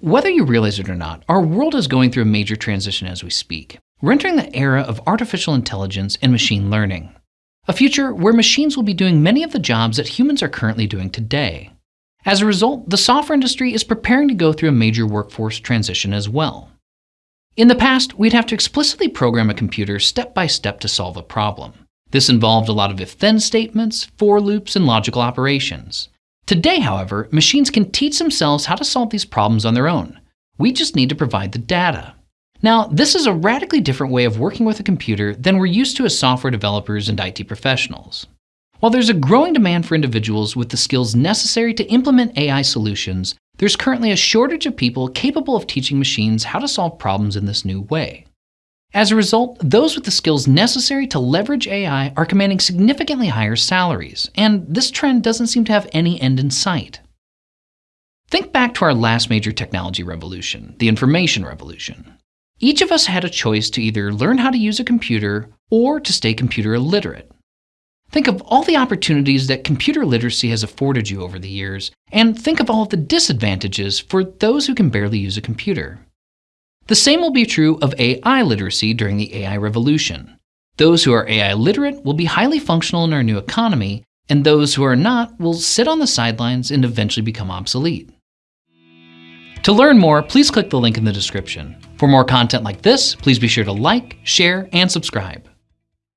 Whether you realize it or not, our world is going through a major transition as we speak. We're entering the era of artificial intelligence and machine learning, a future where machines will be doing many of the jobs that humans are currently doing today. As a result, the software industry is preparing to go through a major workforce transition as well. In the past, we'd have to explicitly program a computer step by step to solve a problem. This involved a lot of if-then statements, for loops, and logical operations. Today, however, machines can teach themselves how to solve these problems on their own. We just need to provide the data. Now, this is a radically different way of working with a computer than we're used to as software developers and IT professionals. While there's a growing demand for individuals with the skills necessary to implement AI solutions, there's currently a shortage of people capable of teaching machines how to solve problems in this new way. As a result, those with the skills necessary to leverage AI are commanding significantly higher salaries, and this trend doesn't seem to have any end in sight. Think back to our last major technology revolution, the information revolution. Each of us had a choice to either learn how to use a computer or to stay computer illiterate. Think of all the opportunities that computer literacy has afforded you over the years, and think of all of the disadvantages for those who can barely use a computer. The same will be true of AI literacy during the AI revolution. Those who are AI literate will be highly functional in our new economy, and those who are not will sit on the sidelines and eventually become obsolete. To learn more, please click the link in the description. For more content like this, please be sure to like, share, and subscribe.